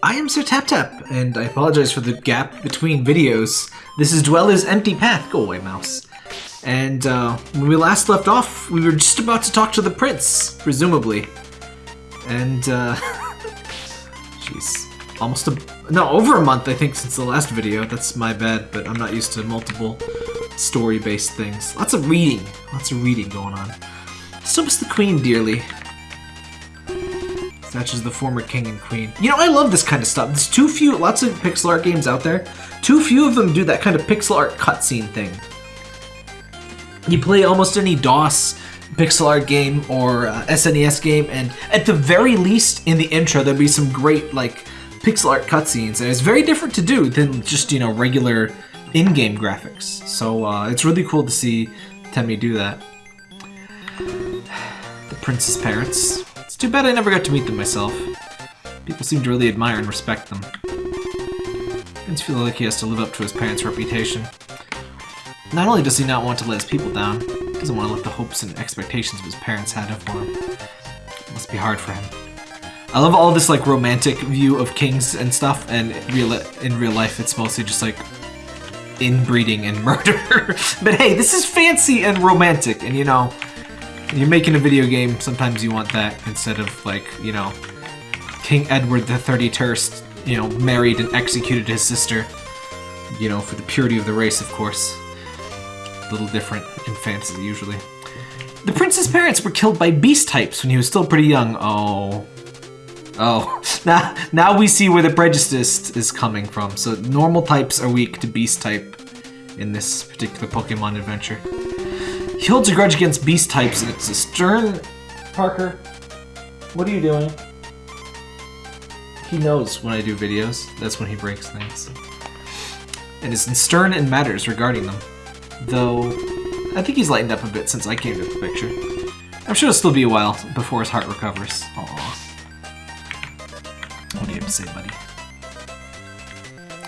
I am Sir Tap Tap, and I apologize for the gap between videos. This is Dweller's Empty Path. Go away, mouse. And uh, when we last left off, we were just about to talk to the prince, presumably. And, uh, jeez, almost a, no, over a month, I think, since the last video. That's my bad, but I'm not used to multiple story-based things. Lots of reading, lots of reading going on. So was the queen dearly. Such as the former king and queen. You know, I love this kind of stuff. There's too few, lots of pixel art games out there. Too few of them do that kind of pixel art cutscene thing. You play almost any DOS pixel art game or uh, SNES game, and at the very least, in the intro, there'll be some great like pixel art cutscenes, and it's very different to do than just you know regular in-game graphics. So uh, it's really cool to see Temmie do that. The prince's parents. Too bad I never got to meet them myself. People seem to really admire and respect them. Prince feels like he has to live up to his parents' reputation. Not only does he not want to let his people down, he doesn't want to let the hopes and expectations of his parents had for him. It must be hard for him. I love all this like romantic view of kings and stuff, and real in real life it's mostly just like inbreeding and murder. but hey, this is fancy and romantic, and you know, you're making a video game, sometimes you want that instead of like, you know, King Edward the 31st, you know, married and executed his sister. You know, for the purity of the race, of course A little different in fantasy, usually. The prince's parents were killed by beast types when he was still pretty young. Oh. Oh. Now, now we see where the prejudice is coming from. So normal types are weak to beast type in this particular Pokemon adventure. He holds a grudge against beast types, and it's a stern... Parker, what are you doing? He knows when I do videos. That's when he breaks things. And is stern in matters regarding them. Though, I think he's lightened up a bit since I came to the picture. I'm sure it'll still be a while before his heart recovers. Aww. What do you have to say, buddy?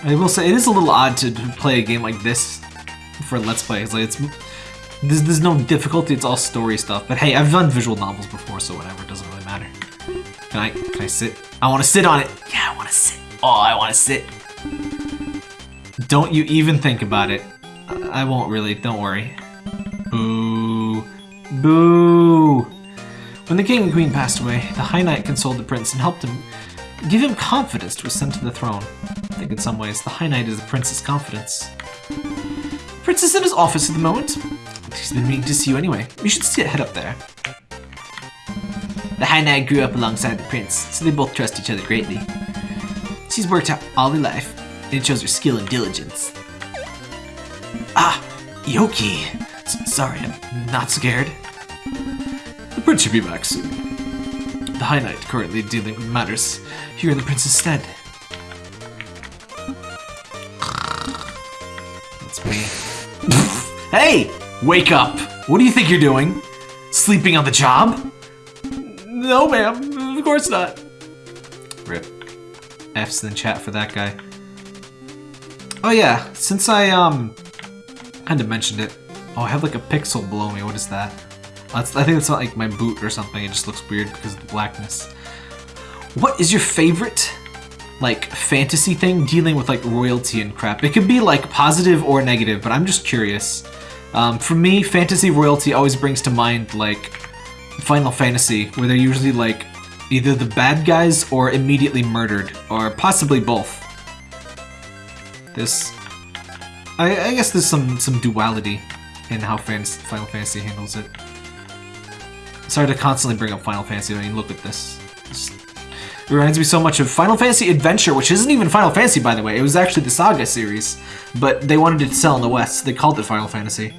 I will say, it is a little odd to play a game like this for Let's Play. It's like, it's... There's, there's no difficulty, it's all story stuff. But hey, I've done visual novels before, so whatever, it doesn't really matter. Can I, can I sit? I want to sit on it! Yeah, I want to sit! Oh, I want to sit! Don't you even think about it. I won't really, don't worry. Boo. Boo! When the king and queen passed away, the High Knight consoled the prince and helped him give him confidence to ascend to the throne. I think in some ways, the High Knight is the prince's confidence. The prince is in his office at the moment. He's been meaning to see you anyway. You should sit head up there. The High Knight grew up alongside the prince, so they both trust each other greatly. She's worked out all her life, and it shows her skill and diligence. Ah, Yoki. S sorry, I'm not scared. The prince should be back soon. The High Knight currently dealing with matters here in the prince's stead. That's me. hey! Wake up! What do you think you're doing? Sleeping on the job? No, ma'am. Of course not. Rip. F's in the chat for that guy. Oh yeah, since I, um, kind of mentioned it. Oh, I have like a pixel below me. What is that? That's, I think it's not like my boot or something. It just looks weird because of the blackness. What is your favorite, like, fantasy thing dealing with, like, royalty and crap? It could be, like, positive or negative, but I'm just curious. Um, for me, fantasy royalty always brings to mind, like, Final Fantasy, where they're usually, like, either the bad guys or immediately murdered, or possibly both. This I, I guess there's some, some duality in how fans, Final Fantasy handles it. Sorry to constantly bring up Final Fantasy, I mean, look at this. it reminds me so much of Final Fantasy Adventure, which isn't even Final Fantasy, by the way. It was actually the Saga series, but they wanted it to sell in the West. So they called it Final Fantasy.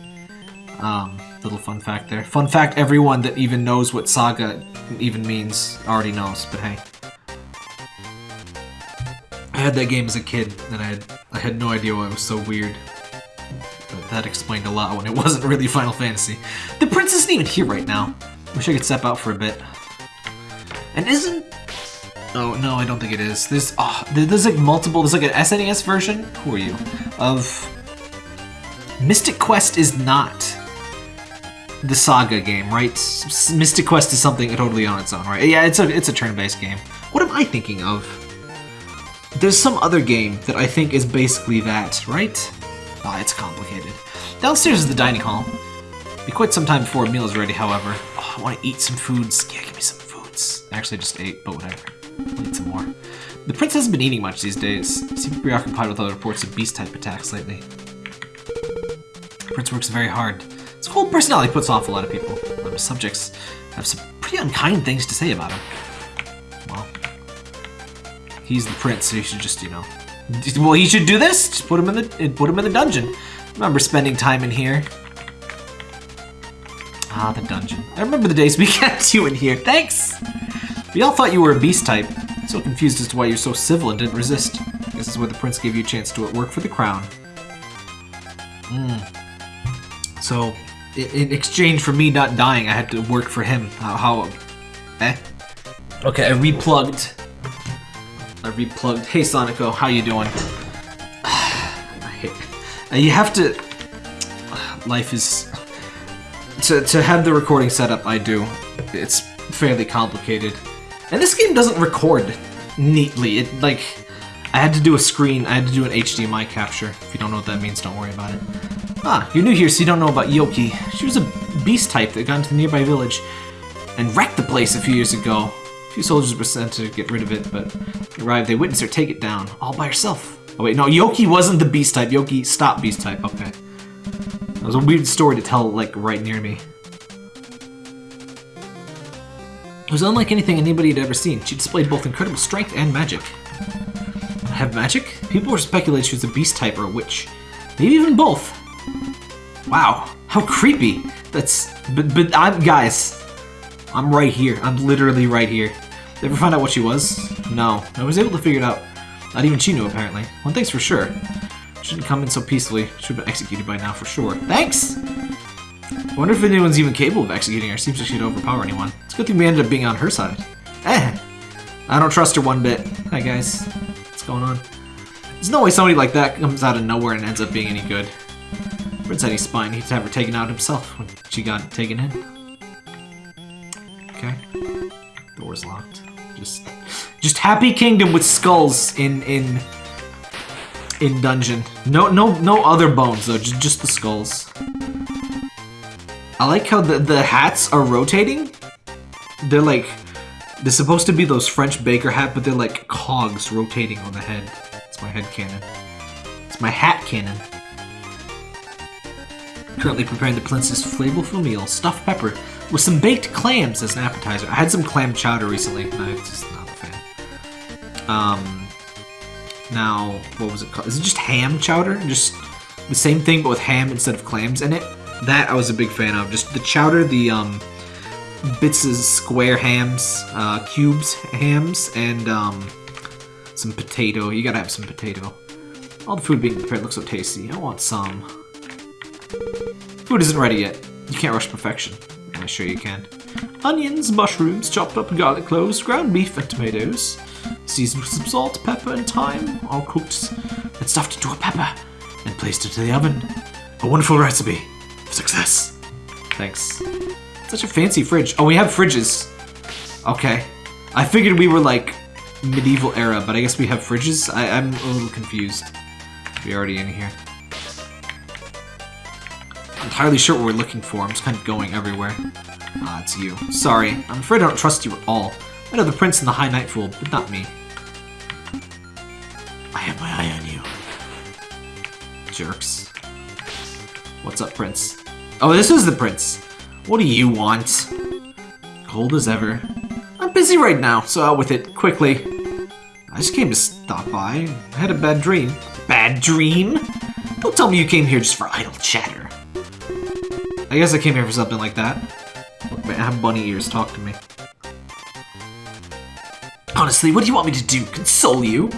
Um, little fun fact there. Fun fact, everyone that even knows what Saga even means already knows, but hey. I had that game as a kid, and I had, I had no idea why it was so weird. But that explained a lot when it wasn't really Final Fantasy. The prince isn't even here right now. Wish I could step out for a bit. And isn't... Oh, no, I don't think it is. There's, oh, there's like multiple, there's like an SNES version? Who are you? Of... Mystic Quest is not the Saga game, right? Mystic Quest is something totally on its own, right? Yeah, it's a it's a turn-based game. What am I thinking of? There's some other game that I think is basically that, right? Ah, it's complicated. Downstairs is the dining hall. Be quite some time before a meal is ready, however. Oh, I want to eat some foods. Yeah, give me some foods. Actually, I just ate, but whatever. I'll eat some more. The prince hasn't been eating much these days. Seems preoccupied with other reports of beast-type attacks lately. The prince works very hard. His whole personality puts off a lot of people. Of subjects have some pretty unkind things to say about him. Well, he's the prince, so you should just, you know... Well, he should do this! Just put him in the put him in the dungeon. Remember spending time in here. Ah, the dungeon. I remember the days we kept you in here. Thanks! We all thought you were a beast type. So confused as to why you're so civil and didn't resist. This is where the prince gave you a chance to work for the crown. Hmm. So, in exchange for me not dying, I had to work for him. How? how eh? Okay, I replugged. I replugged. Hey, Sonico, how you doing? I hate. You have to. Life is. To to have the recording set up, I do. It's fairly complicated. And this game doesn't record neatly. It, like, I had to do a screen, I had to do an HDMI capture. If you don't know what that means, don't worry about it. Ah, you're new here, so you don't know about Yoki. She was a beast type that got into the nearby village and wrecked the place a few years ago. A few soldiers were sent to get rid of it, but arrived, they witnessed her take it down, all by herself. Oh wait, no, Yoki wasn't the beast type. Yoki stopped beast type, okay. That was a weird story to tell, like, right near me. It was unlike anything anybody had ever seen. She displayed both incredible strength and magic. Have magic? People were speculating she was a beast type or a witch. Maybe even both. Wow, how creepy. That's... But, but I'm... Guys, I'm right here. I'm literally right here. Did Ever find out what she was? No. I was able to figure it out. Not even she knew, apparently. One thing's for sure. Shouldn't come in so peacefully. Should have been executed by now for sure. Thanks! I wonder if anyone's even capable of executing her. Seems like she'd overpower anyone. It's a good thing we ended up being on her side. Eh! I don't trust her one bit. Hi guys. Going on? There's no way somebody like that comes out of nowhere and ends up being any good. Prince had any spine, he'd have her taken out himself when she got taken in. Okay. Door's locked. Just just Happy Kingdom with skulls in in in dungeon. No no no other bones though, just just the skulls. I like how the, the hats are rotating. They're like, they're supposed to be those French baker hat, but they're like cogs rotating on the head. It's my head cannon. It's my hat cannon. Currently preparing the princess flavorful meal, stuffed pepper, with some baked clams as an appetizer. I had some clam chowder recently, I'm just not a fan. Um, now, what was it called? Is it just ham chowder? Just the same thing, but with ham instead of clams in it? That I was a big fan of. Just the chowder, the um, bits of square hams, uh, cubes hams, and um, some potato. You gotta have some potato. All the food being prepared looks so tasty. I want some. Food isn't ready yet. You can't rush perfection. I assure you can. Onions, mushrooms, chopped up garlic cloves, ground beef, and tomatoes. Seasoned with some salt, pepper, and thyme, all cooked and stuffed into a pepper, and placed into the oven. A wonderful recipe. Success. Thanks. Such a fancy fridge. Oh, we have fridges. Okay. I figured we were like medieval era, but I guess we have fridges? I am a little confused. We're already in here. I'm entirely sure what we're looking for. I'm just kind of going everywhere. Ah, it's you. Sorry. I'm afraid I don't trust you at all. I know the prince and the high knight fool, but not me. I have my eye on you. Jerks. What's up, prince? Oh, this is the prince. What do you want? Cold as ever. I'm busy right now, so out with it, quickly. I just came to stop by. I had a bad dream. Bad dream? Don't tell me you came here just for idle chatter. I guess I came here for something like that. Look, man, I have bunny ears. Talk to me. Honestly, what do you want me to do? Console you?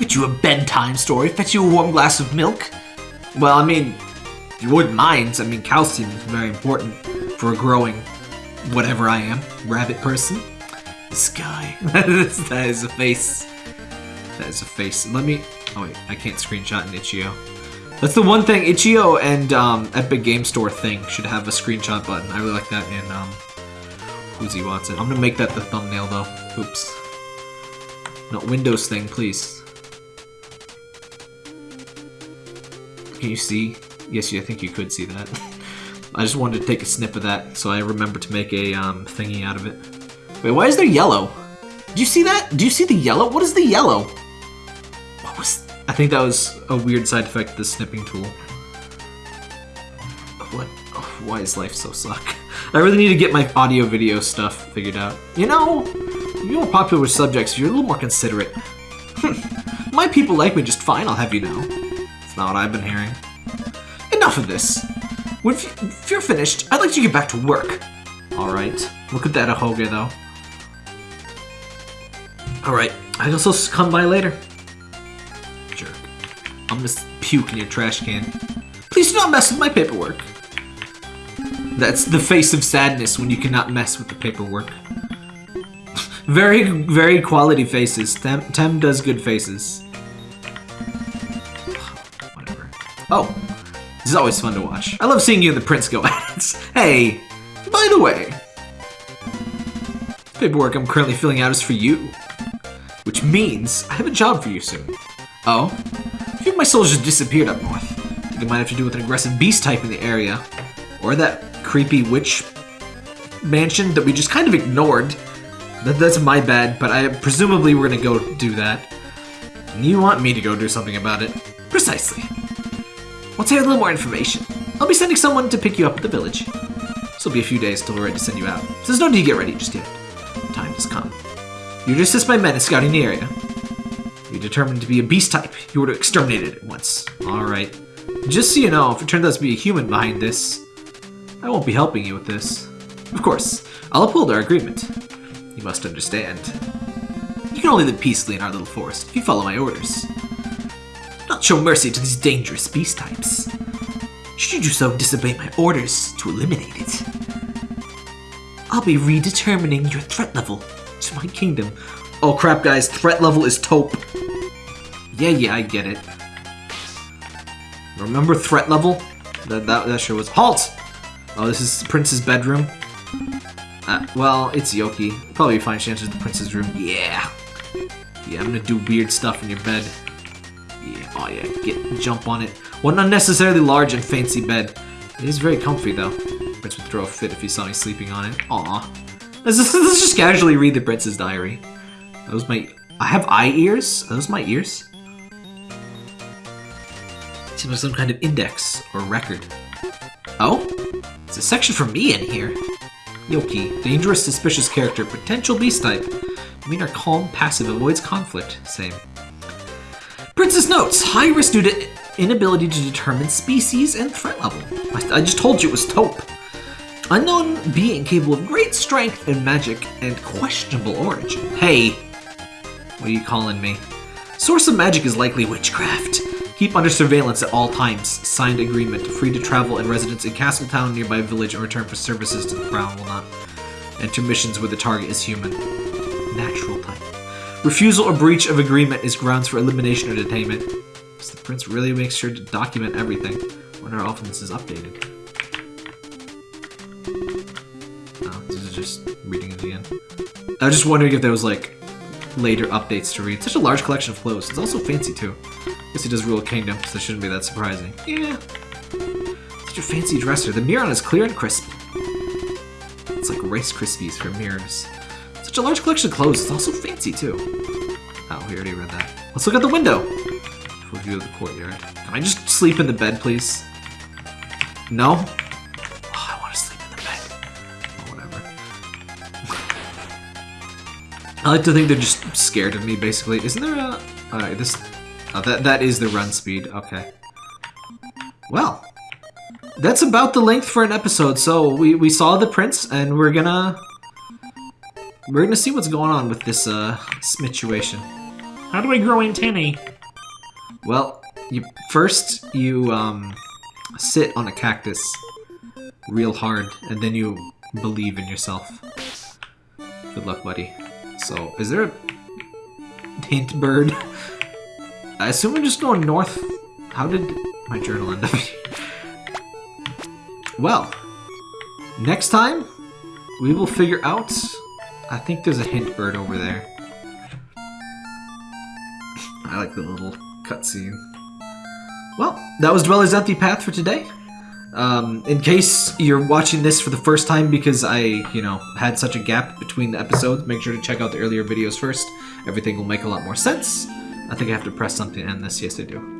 Get you a bedtime story? Fetch you a warm glass of milk? Well, I mean, you wouldn't mind, I mean, calcium is very important for growing whatever I am, rabbit person. This guy. that is a face. That is a face. Let me... Oh wait, I can't screenshot in Itch.io. That's the one thing, Itch.io and um, Epic Game Store thing should have a screenshot button. I really like that in um, Woozy Watson. I'm gonna make that the thumbnail though. Oops. No, Windows thing, please. Can you see? Yes, I think you could see that. I just wanted to take a snip of that, so I remember to make a um, thingy out of it. Wait, why is there yellow? Do you see that? Do you see the yellow? What is the yellow? What was... I think that was a weird side effect of the snipping tool. What? Why is life so suck? I really need to get my audio-video stuff figured out. You know, you're more popular with subjects, you're a little more considerate. my people like me just fine, I'll have you know. It's not what I've been hearing. Of this. When if you're finished, I'd like to get back to work. Alright. Look at that Ahoge, though. Alright, I guess I'll come by later. Jerk. I'm puke in your trash can. Please do not mess with my paperwork. That's the face of sadness when you cannot mess with the paperwork. very, very quality faces. Tem, Tem does good faces. Whatever. Oh, this is always fun to watch. I love seeing you and the prince go at it. Hey, by the way, paperwork I'm currently filling out is for you. Which means I have a job for you soon. Oh? A few of my soldiers disappeared up north. It might have to do with an aggressive beast type in the area. Or that creepy witch mansion that we just kind of ignored. That, that's my bad, but I presumably we're gonna go do that. And you want me to go do something about it. Precisely. Once I have a little more information, I'll be sending someone to pick you up at the village. This will be a few days till we're ready to send you out, so there's no need to get ready just yet. Time has come. You to assist my men in scouting the area. You're determined to be a beast type. You were to exterminate it at once. Alright. Just so you know, if it turns out to be a human behind this, I won't be helping you with this. Of course, I'll uphold our agreement. You must understand. You can only live peacefully in our little forest if you follow my orders. Not show mercy to these dangerous beast types. Should you do so, disobey my orders to eliminate it. I'll be redetermining your threat level to my kingdom. Oh crap, guys. Threat level is taupe. Yeah, yeah, I get it. Remember threat level? That, that, that sure was- HALT! Oh, this is Prince's bedroom. Uh, well, it's Yoki. Probably find she enters the Prince's room. Yeah. Yeah, I'm gonna do weird stuff in your bed. Oh yeah, get jump on it. What an unnecessarily large and fancy bed. It is very comfy though. Prince would throw a fit if he saw me sleeping on it. Aw. Let's just, let's just casually read the Prince's diary. Those my... I have eye ears? Are those my ears? Seems like some kind of index or record. Oh? It's a section for me in here. Yoki, dangerous, suspicious character, potential beast type. I mean, our calm, passive, avoids conflict. Same. Princess notes, high risk due to inability to determine species and threat level. I, I just told you it was taupe. Unknown being capable of great strength and magic and questionable origin. Hey, what are you calling me? Source of magic is likely witchcraft. Keep under surveillance at all times. Signed agreement. Free to travel and residence in Castletown, nearby village, and return for services to the Crown will not enter missions where the target is human. Natural type. Refusal or breach of agreement is grounds for elimination or detainment. The prince really makes sure to document everything when our offense is updated. Oh, this is just reading it again. I was just wondering if there was like later updates to read. Such a large collection of clothes. It's also fancy too. I Guess he does rule a kingdom, so it shouldn't be that surprising. Yeah. Such a fancy dresser. The mirror on is clear and crisp. It's like Rice Krispies for mirrors. Such a large collection of clothes. It's also fancy too. Oh, we already read that. Let's look at the window. Full view of the courtyard. Can I just sleep in the bed, please? No? Oh, I want to sleep in the bed. Oh, whatever. I like to think they're just scared of me, basically. Isn't there a... Alright, this... Oh, that, that is the run speed. Okay. Well. That's about the length for an episode. So, we, we saw the prince, and we're gonna... We're gonna see what's going on with this, uh, situation. How do I grow antennae? Well, you first you um, sit on a cactus real hard, and then you believe in yourself. Good luck, buddy. So, is there a hint bird? I assume we're just going north. How did my journal end up? Well, next time we will figure out. I think there's a hint bird over there. I like the little cutscene. Well, that was Dweller's Empty Path for today. Um, in case you're watching this for the first time because I, you know, had such a gap between the episodes, make sure to check out the earlier videos first. Everything will make a lot more sense. I think I have to press something to end this. Yes, I do.